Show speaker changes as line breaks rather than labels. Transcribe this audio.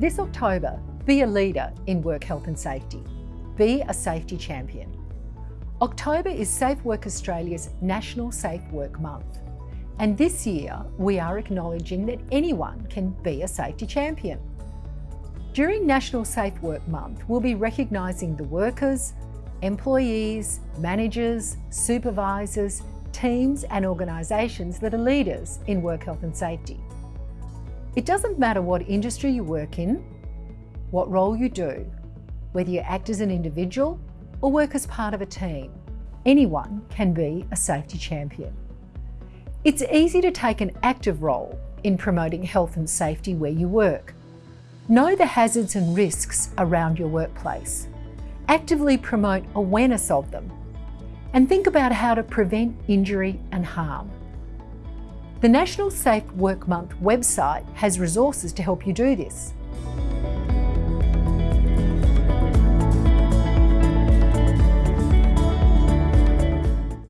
This October, be a leader in work health and safety. Be a safety champion. October is Safe Work Australia's National Safe Work Month. And this year, we are acknowledging that anyone can be a safety champion. During National Safe Work Month, we'll be recognising the workers, employees, managers, supervisors, teams and organisations that are leaders in work health and safety. It doesn't matter what industry you work in, what role you do, whether you act as an individual or work as part of a team, anyone can be a safety champion. It's easy to take an active role in promoting health and safety where you work. Know the hazards and risks around your workplace. Actively promote awareness of them and think about how to prevent injury and harm. The National Safe Work Month website has resources to help you do this.